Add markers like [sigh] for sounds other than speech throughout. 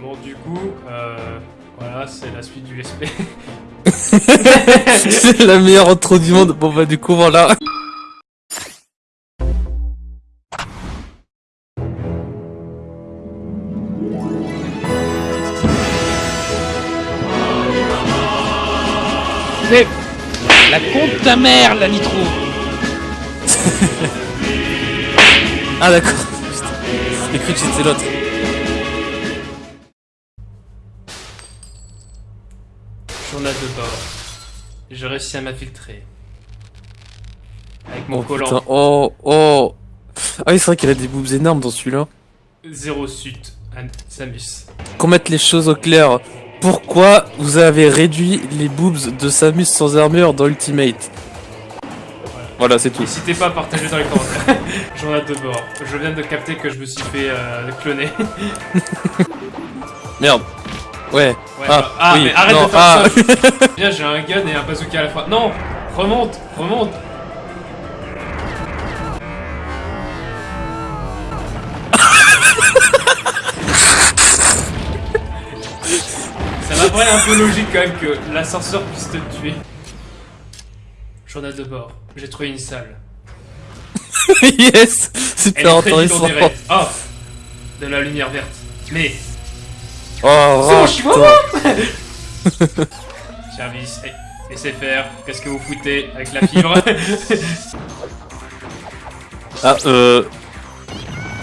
Bon, du coup, euh, voilà, c'est la suite du SP. [laughs] c'est la meilleure intro du monde. Bon bah du coup voilà. C'est la compte ta mère, la nitro. [laughs] Ah d'accord. J'ai cru que c'était l'autre. Journal de bord. J'ai réussi à m'infiltrer. Avec mon Oh collant. putain. Oh oh. Ah oui c'est vrai qu'il a des boobs énormes dans celui-là. Zéro suite. An- Samus. Qu'on mette les choses au clair. Pourquoi vous avez réduit les boobs de Samus sans armure dans Ultimate Voilà c'est tout. N'hésitez pas à partager dans les commentaires. [laughs] Journal de bord. Je viens de capter que je me suis fait euh, cloner. [laughs] Merde. Ouais. Ouais, Ah, bah- ah, oui, mais arrête non, de faire ah. ça. [laughs] Bien, j'ai un gun et un bazooka à la fois. Non Remonte Remonte Ça m'apparaît un peu logique quand même que l'ascenseur puisse te tuer. Journal de bord. J'ai trouvé une salle. [laughs] yes Super intéressant. Oh De la lumière verte. Mais, Oh, suis [laughs] putain. service, eh, laissez faire. Qu'est-ce que vous foutez avec la fibre [laughs] [laughs] Ah euh...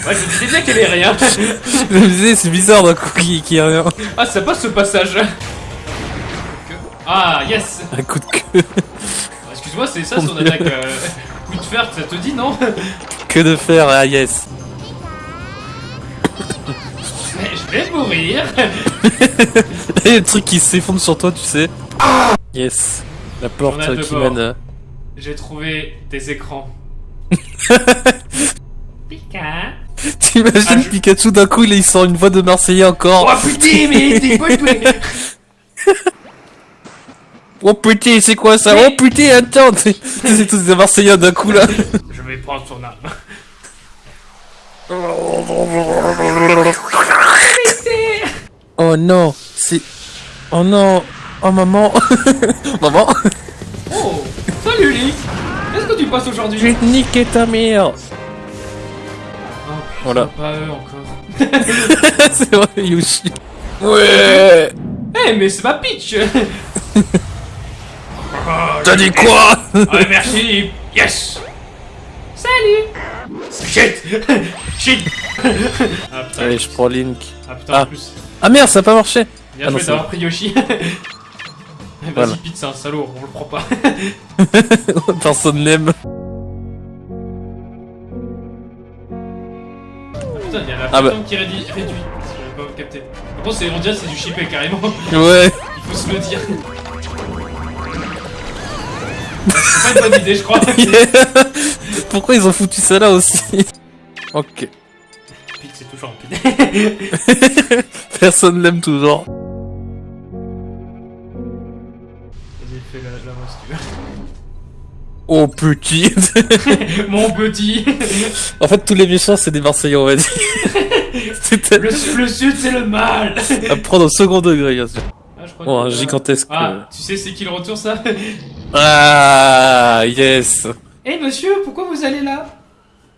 Ouais, je disais bien qu'elle est rien. Je me disais c'est bizarre d'un coup qui, qui a rien. Ah, ça passe ce passage. Ah, yes Un coup de queue. Excuse-moi, c'est ça son attaque. Euh, coup de fer, ça te dit, non? Que de faire, ah yes. Vais mourir. [laughs] Il y a le truc qui s'effondre sur toi, tu sais. Yes. La porte qui bord. mène. euh, J'ai trouvé des écrans. [laughs] Pika. T'imagines Ah, je- Pikachu d'un coup il, sort une voix de Marseillais encore. Oh putain, mais t'es [laughs] doué Oh putain, c'est quoi ça? Oh putain, attends C'est tous des Marseillais d'un coup là. Je vais prendre son âme. Oh non, c'est. Oh non. Oh maman. [laughs] maman. Oh Salut Link Qu'est-ce que tu passes aujourd'hui Je vais te niquer ta mère. Oh putain, Voilà. pas eux encore. [laughs] c'est vrai, Yoshi. Ouais. Eh, mais c'est ma pitch Oh, [laughs] T'as dit quoi Ouais, merci Yes Salut Shit Shit Ah putain, Allez, je prends Link. ah, putain Ah. en plus. Ah merde, ça a pas marché. Bien Ah joué d'avoir pris Yoshi. [laughs] Vas-y, Voilà. Pete, c'est un salaud, on le prend pas. [laughs] Personne n'aime. Putain, il y a la Ah bah. qui réduit. réduit. J'avais pas capté. Par contre, c'est- on dirait que c'est du chippé carrément. [laughs] Ouais. Il faut se le dire. C'est pas une bonne idée, je crois. Pourquoi ils ont foutu ça là aussi? Ok. Toujours un. [laughs] Personne l'aime toujours. Vas-y, fais la, si tu Oh petit. veux. [laughs] Mon petit. [laughs] en fait, tous les méchants, c'est des Marseillais, on va dire. Le, su- le sud, c'est le mal. à prendre au second degré, bien sûr. Ah, je crois Oh, un gigantesque. Ah, tu sais c'est qui le retour ça? Ah, yes. Eh monsieur, pourquoi vous allez là?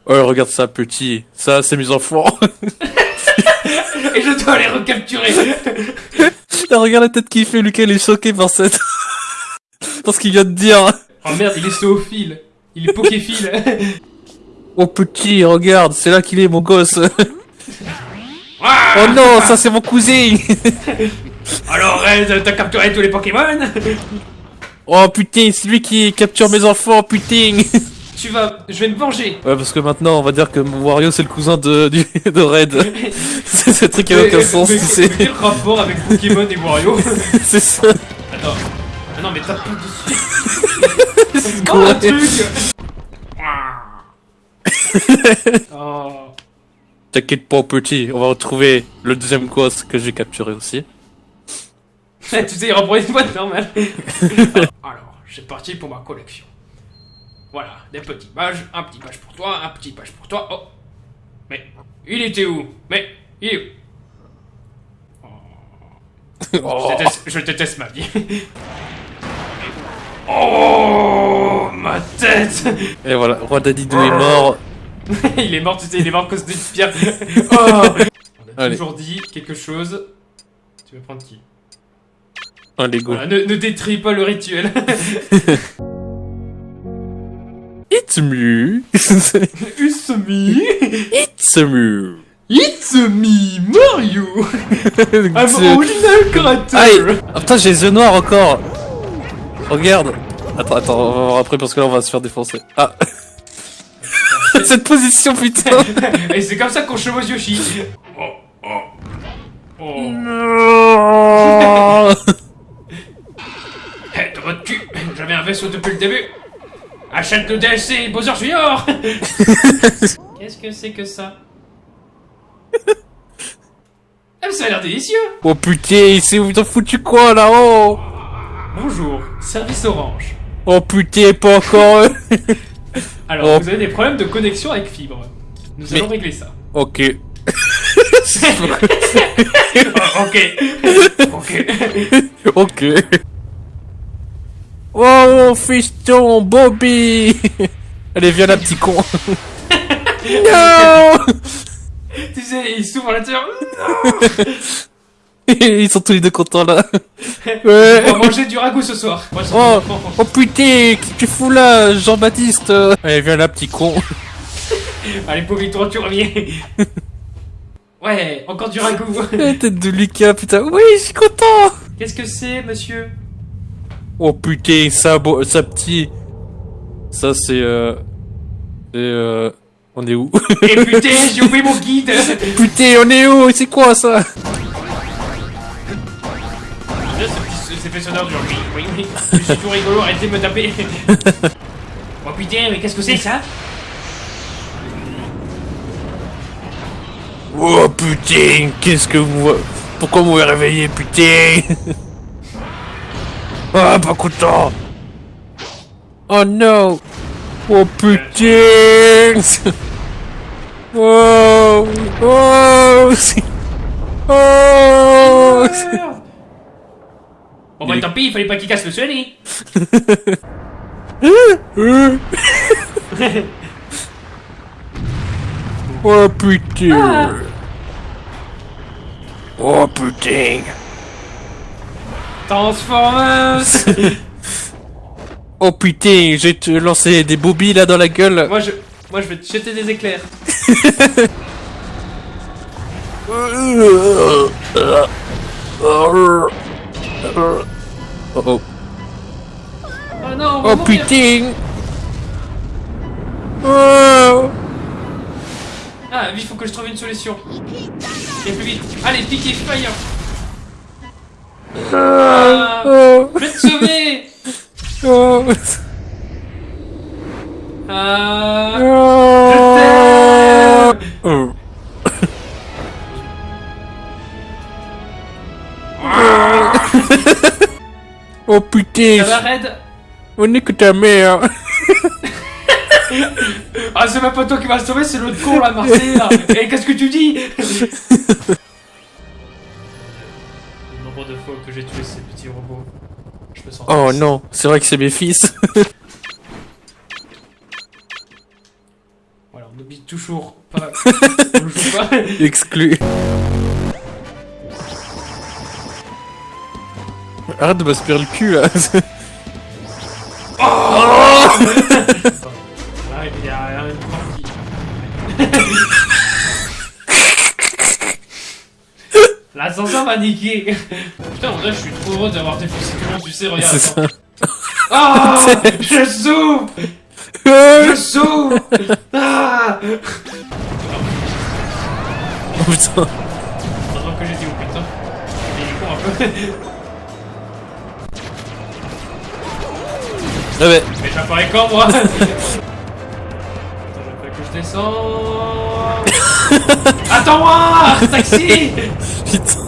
Oh, regarde ça, petit. Ça, c'est mes enfants. [laughs] Et je dois les recapturer [laughs] Là, regarde la tête qu'il fait, Lucas, il est choqué par cette... [laughs] par ce qu'il vient de dire. Oh merde, il est zoophile Il est poképhile Oh, petit, regarde, c'est là qu'il est, mon gosse. Ah Oh non, ça, c'est mon cousin. Alors Red, t'as capturé tous les Pokémon? Oh, putain, c'est lui qui capture mes enfants, putain. Tu vas... Je vais me venger Ouais, parce que maintenant, on va dire que Wario, c'est le cousin de, du, de Red. [laughs] c'est ce truc qui a Mais- aucun sens, mais quel rapport avec Pokémon et Wario [laughs] c'est ça. Attends. Ah non mais tape pas dessus [laughs] Oh quoi un truc Oh T'inquiète pas, petit, on va retrouver le deuxième gosse que j'ai capturé aussi. Tu sais, il reprend une boîte normale. Alors, j'ai parti pour ma collection. Voilà, des petits pages, un petit page pour toi, un petit page pour toi. Oh Mais, il était où? Mais, il est où? Oh. Je, déteste, je déteste ma vie. [laughs] Oh, ma tête Et voilà, Roi Dadidou est mort. [laughs] Il est mort, tu sais, il est mort à cause d'une pierre. [laughs] Oh On a Allez. toujours dit quelque chose. Tu veux prendre qui? Un Lego. Voilà, ne, ne détruis pas le rituel. It's me. [laughs] It's me It's me. It's me, Mario [laughs] I'm original character Aïe Ah putain, j'ai les yeux noirs encore Regarde Attends, attends, on va voir après parce que là on va se faire défoncer. Ah [laughs] Cette position, putain Et c'est comme ça qu'on chevauche Yoshi. Oh, oh. Oh. Non de votre cul J'avais un vaisseau depuis le début Achète le DLC Bowser Junior [laughs] Qu'est-ce que c'est que ça? Ah, mais ça a l'air délicieux Oh putain, c'est où t'as foutu quoi là-haut Bonjour, service Orange. Oh putain, pas encore eux. [laughs] Alors, Oh. vous avez des problèmes de connexion avec fibre. Nous Mais- allons régler ça. Ok. Oh, [laughs] ok. ok. ok. Oh, fiston, Bobby [laughs] Allez, viens là, petit con [laughs] Non tu sais, il s'ouvre à l'intérieur. [laughs] Ils sont tous les deux contents là. On Ouais. va manger du ragoût ce soir. Moi, Oh, oh putain, qu'est-ce que tu fous là, Jean-Baptiste Allez, viens là, petit con. Allez, pauvre toi, tu reviens. Ouais, encore du ragoût. La tête de Lucas, putain. Oui, je suis content. Qu'est-ce que c'est, monsieur? Oh putain, ça, ça petit. Ça, c'est euh... C'est euh... On est où? Et putain, j'ai oublié mon guide. [laughs] Putain, on est où? C'est quoi ça? J'aime bien ce petit ces effets sonores du oui, oui, oui. Je suis tout rigolo, arrêtez de me taper. [laughs] Oh putain, mais qu'est-ce que c'est ça? Oh putain, qu'est-ce que vous... Pourquoi vous m'avez réveillé, putain? [laughs] Ah, pas content. Oh non Oh putain. [laughs] Oh Oh. Oh. Bon bah tant pis, il fallait pas qu'il casse le soleil. [laughs] Oh putain. Oh putain Transformers [laughs] Oh putain, je vais te lancer des bobbies là dans la gueule Moi je... Moi je vais te jeter des éclairs. Oh [laughs] oh Oh non, Oh putain Oh Ah, il faut que je trouve une solution. Et plus vite. Allez, piquez fire Ah, Oh. Je vais te sauver. Oh. Ah, Oh Oh Oh putain. Ça va, Red? On est que ta mère. Ah, c'est même pas toi qui vas le sauver, c'est l'autre con là, Marseille là. Et qu'est-ce que tu dis? Fois que j'ai tué ces petits robots. Je sens. Oh non, c'est vrai que c'est mes fils [laughs] Voilà, on n'oublie toujours pas. on le joue pas. [laughs] Exclu Arrête de m'aspirer le cul là [laughs] L'ascenseur m'a niqué [laughs] Putain, en vrai, je suis trop heureux d'avoir défoncé tout le monde, tu sais, regarde. Ça. Ah [laughs] Je souffre. Je souffre. Ah. Oh putain. Heureusement que j'étais où, putain. Il est con un peu. Ah ouais. Mais j'apparais quand, moi? [laughs] Attends, fais que je descends... Attends-moi Taxi! Putain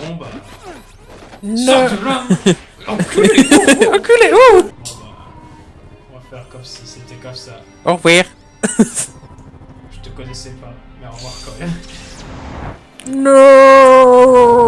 Bon bah... Non Sors de là [laughs] Enculé. Enculé oh On va faire comme si c'était comme ça. Au revoir Je te connaissais pas, mais au revoir quand même. Non